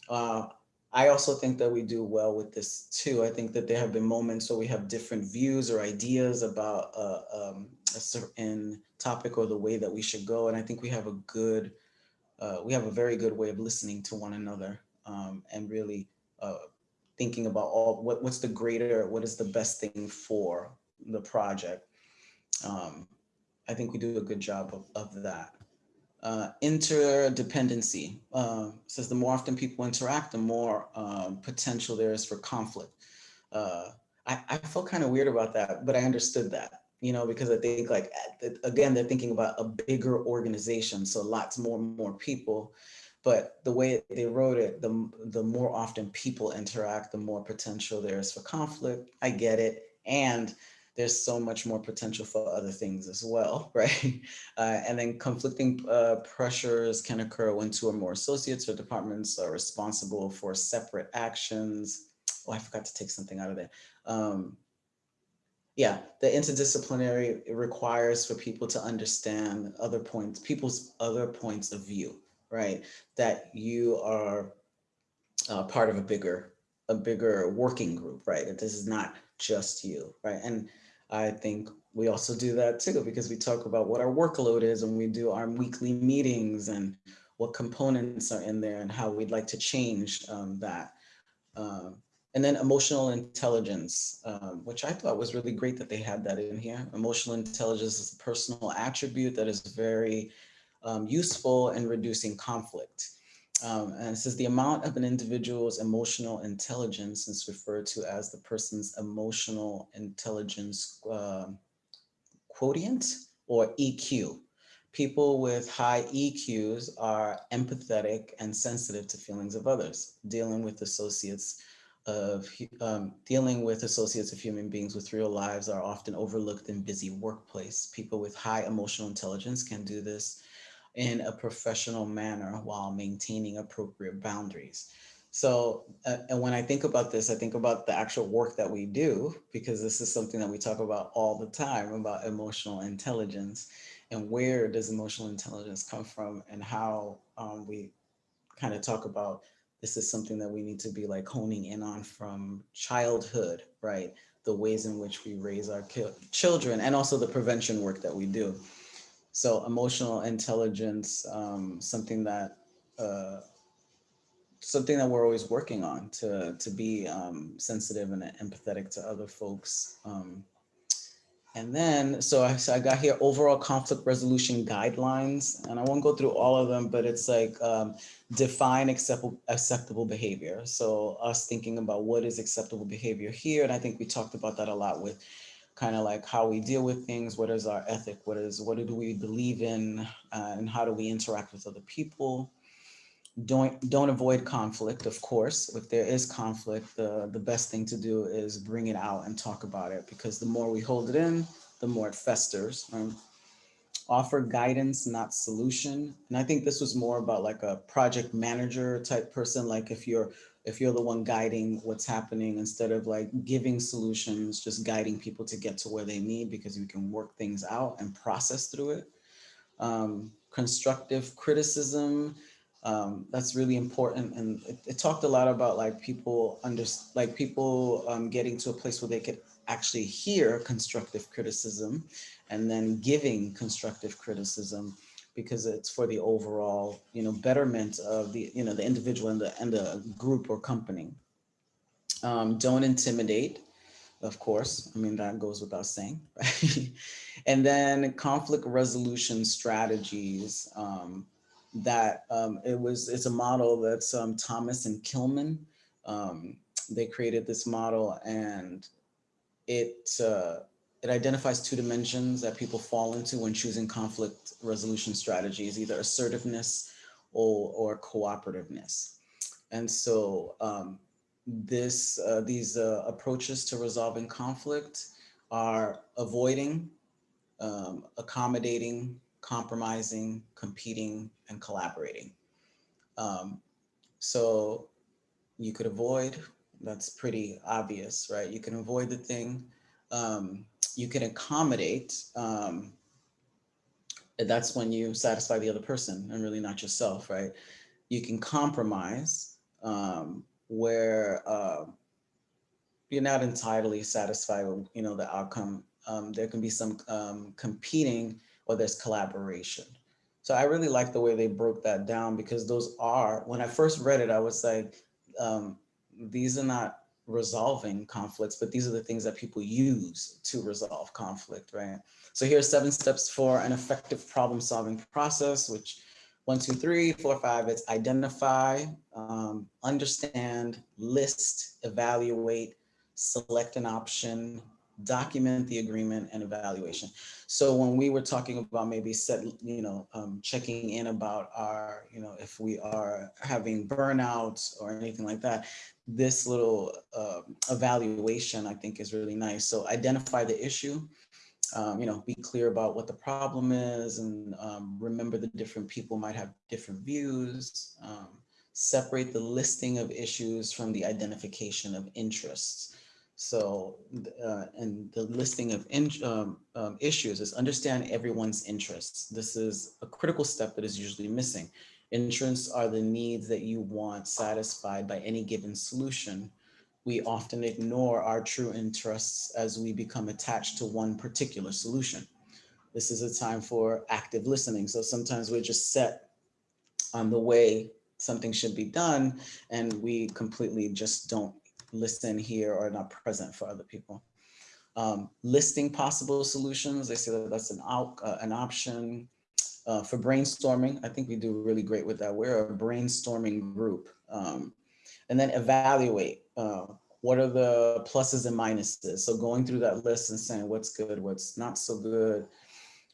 Uh, I also think that we do well with this too. I think that there have been moments where we have different views or ideas about uh, um, a certain topic or the way that we should go. And I think we have a good, uh, we have a very good way of listening to one another um, and really uh, thinking about all what, what's the greater, what is the best thing for the project. Um, I think we do a good job of, of that. Uh, interdependency uh, says the more often people interact, the more um, potential there is for conflict. Uh, I, I felt kind of weird about that, but I understood that, you know, because I think like, again, they're thinking about a bigger organization. So lots more and more people, but the way they wrote it, the, the more often people interact, the more potential there is for conflict. I get it. And there's so much more potential for other things as well, right? Uh, and then conflicting uh, pressures can occur when two or more associates or departments are responsible for separate actions. Oh, I forgot to take something out of there. Um, yeah, the interdisciplinary requires for people to understand other points, people's other points of view, right? That you are uh, part of a bigger, a bigger working group, right? That this is not just you, right? And I think we also do that too, because we talk about what our workload is and we do our weekly meetings and what components are in there and how we'd like to change um, that. Um, and then emotional intelligence, um, which I thought was really great that they had that in here. Emotional intelligence is a personal attribute that is very um, useful in reducing conflict. Um, and it says the amount of an individual's emotional intelligence is referred to as the person's emotional intelligence uh, quotient or EQ. People with high EQs are empathetic and sensitive to feelings of others, dealing with associates of um, dealing with associates of human beings with real lives are often overlooked in busy workplace. People with high emotional intelligence can do this in a professional manner while maintaining appropriate boundaries. So, uh, and when I think about this, I think about the actual work that we do, because this is something that we talk about all the time about emotional intelligence and where does emotional intelligence come from and how um, we kind of talk about this is something that we need to be like honing in on from childhood, right? The ways in which we raise our children and also the prevention work that we do. So emotional intelligence, um, something that uh, something that we're always working on to to be um, sensitive and empathetic to other folks. Um, and then, so I, so I got here overall conflict resolution guidelines, and I won't go through all of them, but it's like um, define acceptable, acceptable behavior. So us thinking about what is acceptable behavior here, and I think we talked about that a lot with kind of like how we deal with things, what is our ethic, what is what do we believe in, uh, and how do we interact with other people. Don't don't avoid conflict, of course. If there is conflict, the, the best thing to do is bring it out and talk about it because the more we hold it in, the more it festers. Um, offer guidance, not solution. And I think this was more about like a project manager type person. Like if you're if you're the one guiding what's happening instead of like giving solutions, just guiding people to get to where they need because you can work things out and process through it. Um, constructive criticism, um, that's really important. And it, it, talked a lot about like people under, like people um, getting to a place where they could actually hear constructive criticism and then giving constructive criticism because it's for the overall, you know, betterment of the, you know, the individual and the, and the group or company. Um, don't intimidate, of course. I mean, that goes without saying, and then conflict resolution strategies. Um, that um, it was, it's a model that's um, Thomas and Kilmann. Um, they created this model and it, uh, it identifies two dimensions that people fall into when choosing conflict resolution strategies, either assertiveness or, or cooperativeness. And so um, this, uh, these uh, approaches to resolving conflict are avoiding, um, accommodating, compromising, competing, and collaborating. Um, so you could avoid, that's pretty obvious, right? You can avoid the thing. Um, you can accommodate. Um, that's when you satisfy the other person and really not yourself, right? You can compromise um, where uh, you're not entirely satisfied with, you know, the outcome. Um, there can be some um, competing or there's collaboration. So I really like the way they broke that down because those are, when I first read it, I was like, um, these are not resolving conflicts, but these are the things that people use to resolve conflict, right? So here's seven steps for an effective problem solving process, which one, two, three, four, five, it's identify, um, understand, list, evaluate, select an option, document the agreement and evaluation. So when we were talking about maybe set, you know, um, checking in about our, you know, if we are having burnout or anything like that, this little uh, evaluation I think is really nice. So identify the issue, um, you know, be clear about what the problem is and um, remember the different people might have different views. Um, separate the listing of issues from the identification of interests. So, uh, and the listing of in, um, um, issues is understand everyone's interests. This is a critical step that is usually missing. Interests are the needs that you want satisfied by any given solution. We often ignore our true interests as we become attached to one particular solution. This is a time for active listening. So sometimes we're just set on the way something should be done and we completely just don't listen here or not present for other people. Um, listing possible solutions, they say that that's an, uh, an option. Uh, for brainstorming, I think we do really great with that. We're a brainstorming group. Um, and then evaluate, uh, what are the pluses and minuses? So going through that list and saying what's good, what's not so good,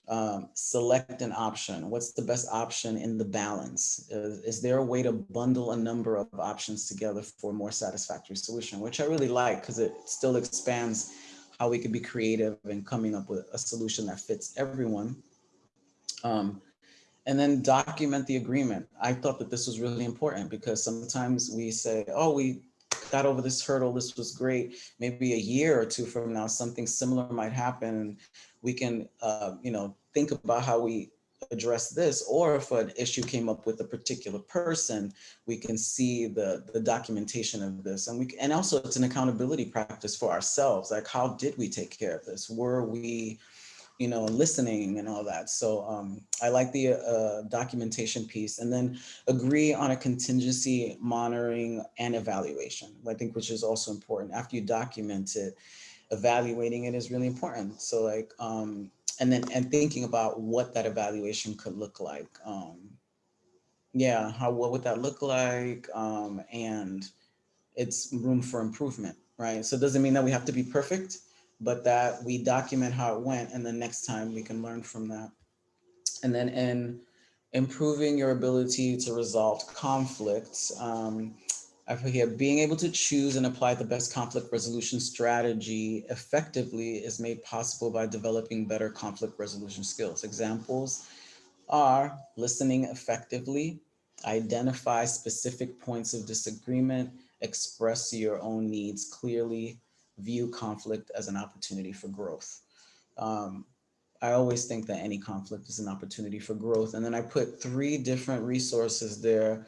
um, select an option. What's the best option in the balance? Is, is, there a way to bundle a number of options together for a more satisfactory solution, which I really like because it still expands how we could be creative and coming up with a solution that fits everyone. Um, and then document the agreement. I thought that this was really important because sometimes we say, oh, we got over this hurdle, this was great. Maybe a year or two from now, something similar might happen we can, uh, you know, think about how we address this, or if an issue came up with a particular person, we can see the, the documentation of this. And we and also it's an accountability practice for ourselves. Like, how did we take care of this? Were we, you know, listening and all that. So um, I like the uh, documentation piece and then agree on a contingency monitoring and evaluation, I think, which is also important. After you document it, evaluating it is really important. So like, um, and then and thinking about what that evaluation could look like. Um, yeah, how what would that look like? Um, and it's room for improvement, right? So it doesn't mean that we have to be perfect, but that we document how it went, and then next time we can learn from that. And then in improving your ability to resolve conflicts, um, I put here, being able to choose and apply the best conflict resolution strategy effectively is made possible by developing better conflict resolution skills. Examples are listening effectively, identify specific points of disagreement, express your own needs clearly, view conflict as an opportunity for growth. Um, I always think that any conflict is an opportunity for growth. And then I put three different resources there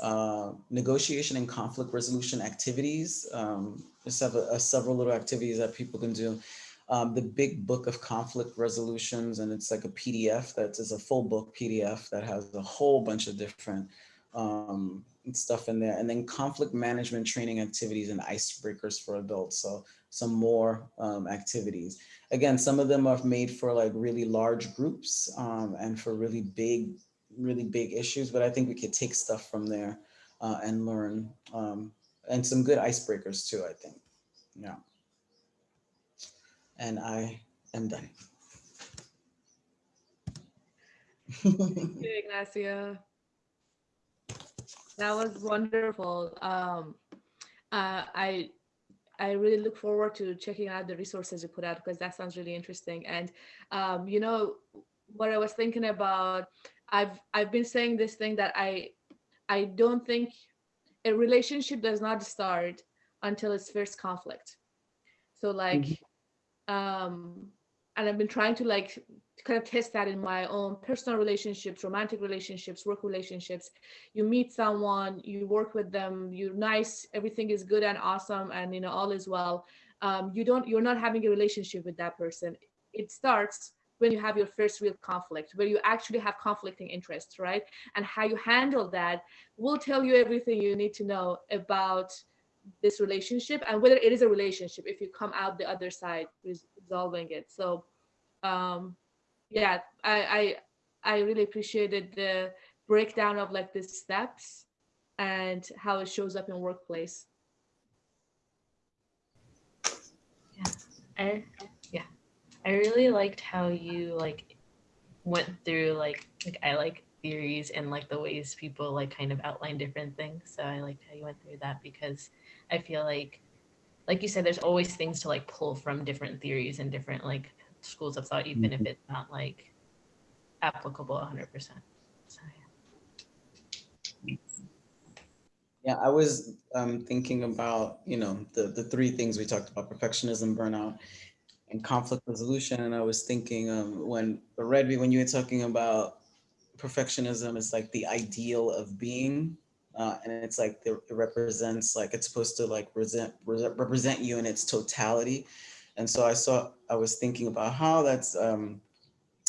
uh, negotiation and conflict resolution activities. Um, there's several, uh, several little activities that people can do. Um, the big book of conflict resolutions, and it's like a PDF that is a full book PDF that has a whole bunch of different um, stuff in there. And then conflict management training activities and icebreakers for adults. So some more um, activities. Again, some of them are made for like really large groups um, and for really big really big issues, but I think we could take stuff from there uh, and learn um, and some good icebreakers too, I think. Yeah. And I am done. Thank you, Ignacia. That was wonderful. Um, uh, I I really look forward to checking out the resources you put out because that sounds really interesting. And um, you know what I was thinking about. I've I've been saying this thing that I I don't think a relationship does not start until its first conflict. So like, um, and I've been trying to like kind of test that in my own personal relationships, romantic relationships, work relationships. You meet someone, you work with them, you're nice, everything is good and awesome, and you know all is well. Um, you don't, you're not having a relationship with that person. It starts when you have your first real conflict, where you actually have conflicting interests, right? And how you handle that will tell you everything you need to know about this relationship and whether it is a relationship if you come out the other side resolving it. So um, yeah, I, I I really appreciated the breakdown of like the steps and how it shows up in workplace. Yeah, I yeah, I really liked how you like went through like like I like theories and like the ways people like kind of outline different things. So I liked how you went through that because I feel like like you said, there's always things to like pull from different theories and different like schools of thought, even if it's not like applicable 100%. So, yeah. Yeah, I was um, thinking about, you know, the, the three things we talked about, perfectionism, burnout, and conflict resolution. And I was thinking um, when, Redby, when you were talking about perfectionism, it's like the ideal of being. Uh, and it's like it represents like it's supposed to like present, represent you in its totality. And so I saw, I was thinking about how that's um,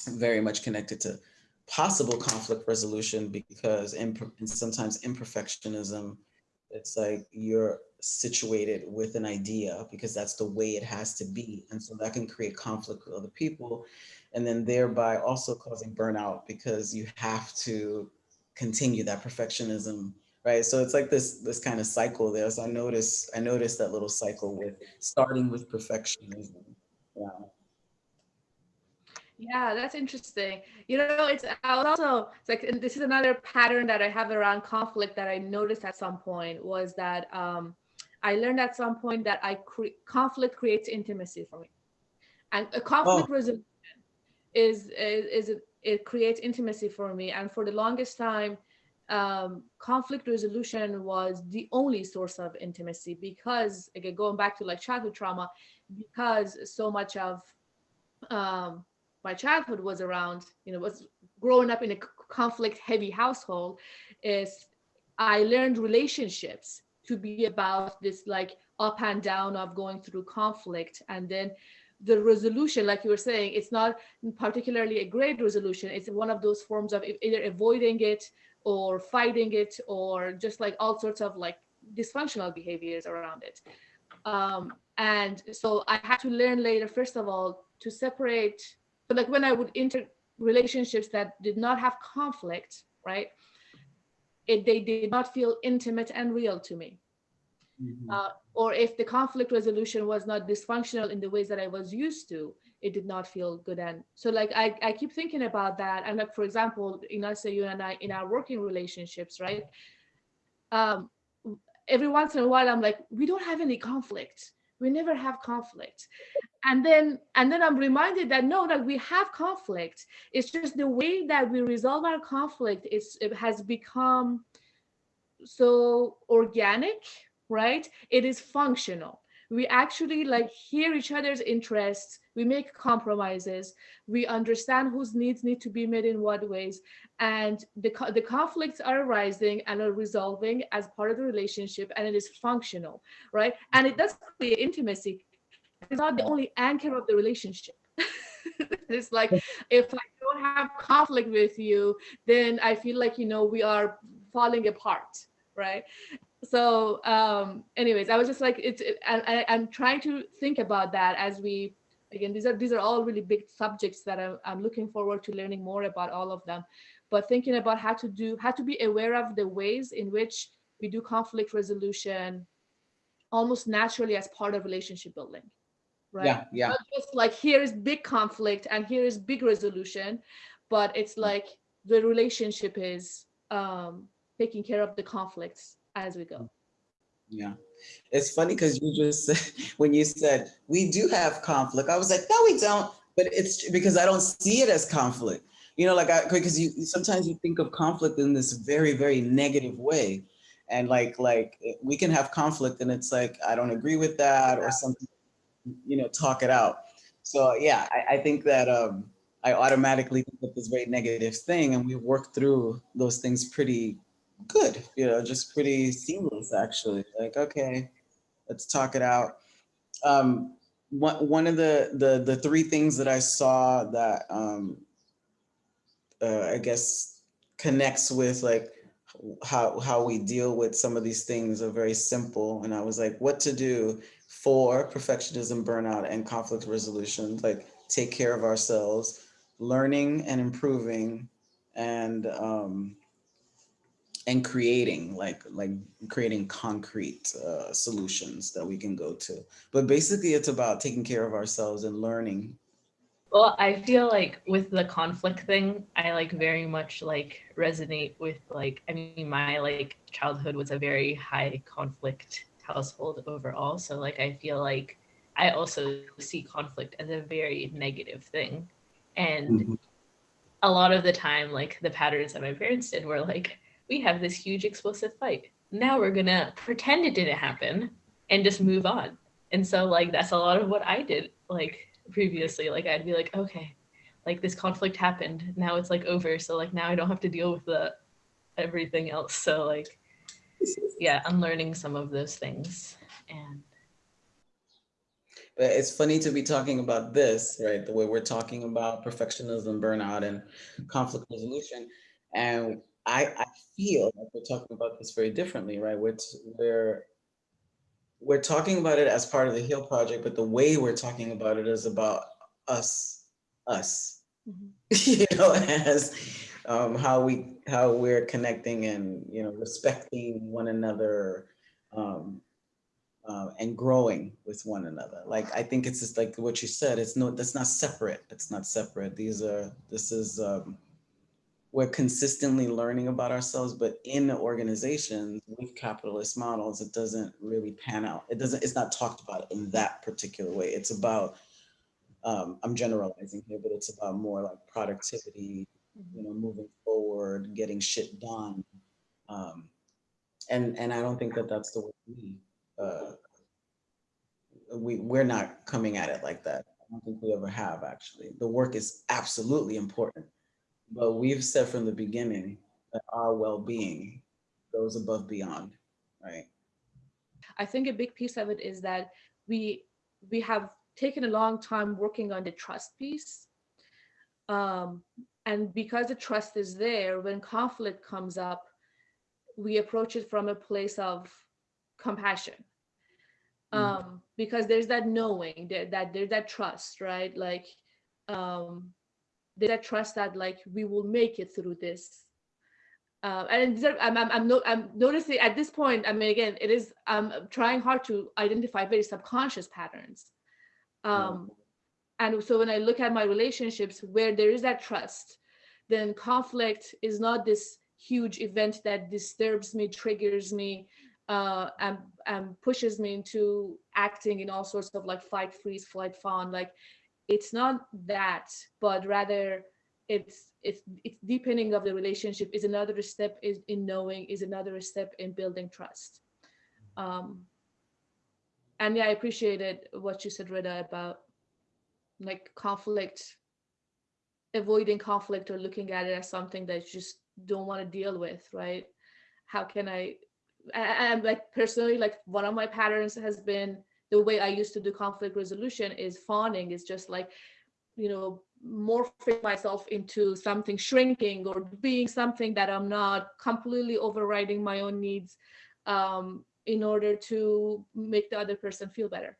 very much connected to possible conflict resolution because in, sometimes imperfectionism, it's like you're situated with an idea because that's the way it has to be. And so that can create conflict with other people and then thereby also causing burnout because you have to continue that perfectionism right? So it's like this this kind of cycle there. So I noticed I noticed that little cycle with starting with perfectionism. Yeah. Yeah, that's interesting. You know, it's I was also it's like this is another pattern that I have around conflict that I noticed at some point was that um, I learned at some point that I cre- conflict creates intimacy for me, and a conflict oh. resolution is is, is it, it creates intimacy for me. And for the longest time, um, conflict resolution was the only source of intimacy because again going back to like childhood trauma because so much of um, my childhood was around you know was growing up in a conflict heavy household is i learned relationships to be about this like up and down of going through conflict and then the resolution like you were saying it's not particularly a great resolution. It's one of those forms of either avoiding it or fighting it or just like all sorts of like dysfunctional behaviors around it um, and so i had to learn later first of all to separate but like when i would enter relationships that did not have conflict right it, they did not feel intimate and real to me mm-hmm. uh, or if the conflict resolution was not dysfunctional in the ways that i was used to it did not feel good. And so like I, I keep thinking about that. And like for example Ignacia you and I in our working relationships right? Um every once in a while I'm like we don't have any conflict. We never have conflict. And then and then i'm reminded that no that we have conflict. It's just the way that we resolve our conflict is it has become so organic right? It is functional. We actually like hear each other's interests we make compromises. We understand whose needs need to be met in what ways. And the, the conflicts are arising and are resolving as part of the relationship and it is functional right? And it does create intimacy. It's not the only anchor of the relationship. It's like if i don't have conflict with you then i feel like you know we are falling apart right? So um anyways i was just like it's it, I, i'm trying to think about that as we again these are these are all really big subjects that I'm, I'm looking forward to learning more about all of them but thinking about how to do, how to be aware of the ways in which we do conflict resolution almost naturally as part of relationship building, right? Yeah, yeah. Not just like here is big conflict and here is big resolution, but it's like the relationship is um, taking care of the conflicts as we go. Yeah. It's funny because you just said, when you said, we do have conflict, I was like, no, we don't. But it's because I don't see it as conflict. You know, like I, because you sometimes you think of conflict in this very, very negative way. And like, like we can have conflict and it's like, I don't agree with that or something, you know, talk it out. So yeah, I, I think that um, I automatically think of this very negative thing and we work through those things pretty good, you know, just pretty seamless actually. Like, okay, let's talk it out. Um, one, one of the, the, the three things that I saw that um, uh, I guess connects with like how, how we deal with some of these things are very simple. And I was like, what to do for perfectionism, burnout, and conflict resolution, like take care of ourselves, learning and improving, and um, and creating like like creating concrete uh, solutions that we can go to. But basically, it's about taking care of ourselves and learning. Well, I feel like with the conflict thing, I like very much like resonate with like I mean my like childhood was a very high conflict household overall. So like I feel like I also see conflict as a very negative thing. And Mhm. a lot of the time, like the patterns that my parents did were like, we have this huge explosive fight. Now we're gonna pretend it didn't happen and just move on. And so like that's a lot of what I did like previously. Like I'd be like, okay, like this conflict happened. Now it's like over. So like now I don't have to deal with the everything else. So like yeah, unlearning some of those things. And But it's funny to be talking about this, right? The way we're talking about perfectionism, burnout, and conflict resolution. And I, I feel like we're talking about this very differently, right? We're, we're, we're talking about it as part of the HEAL project, but the way we're talking about it is about us, us, Mhm. you know, as um, how we, how we're connecting and, you know, respecting one another, um, uh, and growing with one another. Like, I think it's just like what you said, it's no, that's not separate. It's not separate. These are, this is, um, we're consistently learning about ourselves, but in the organizations with capitalist models, it doesn't really pan out. It doesn't, it's not talked about in that particular way. It's about, um, I'm generalizing here, but it's about more like productivity, you know, moving forward, getting shit done. Um, and, and I don't think that that's the way we, uh, we, we're not coming at it like that. I don't think we ever have actually. The work is absolutely important, but we've said from the beginning that our well-being goes above beyond, right? I think a big piece of it is that we we have taken a long time working on the trust piece. Um, and because the trust is there, when conflict comes up, we approach it from a place of compassion. Mm. Um, because there's that knowing there, that there's that trust, right? Like um, there's that trust that like we will make it through this uh, and I'm, I'm, I'm, no, I'm noticing at this point, I mean, again, it is, I'm trying hard to identify very subconscious patterns. Um, and so when I look at my relationships where there is that trust, then conflict is not this huge event that disturbs me, triggers me, uh, and, and pushes me into acting in all sorts of like fight, freeze, flight, fawn. Like it's not that, but rather it's it's it's deepening of the relationship is another step is in knowing is another step in building trust. Um and yeah i appreciated what you said Rida about like conflict avoiding conflict or looking at it as something that you just don't want to deal with right? How can i and like personally like one of my patterns has been the way i used to do conflict resolution is fawning is just like you know morphing myself into something shrinking or being something that i'm not completely overriding my own needs um, in order to make the other person feel better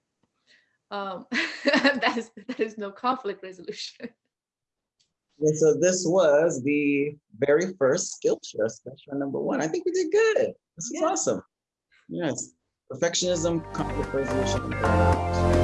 um, that is that is no conflict resolution And so this was the very first Skillshare special number one. I think we did good. This is Yeah. awesome. Yes. Perfectionism, conflict resolution.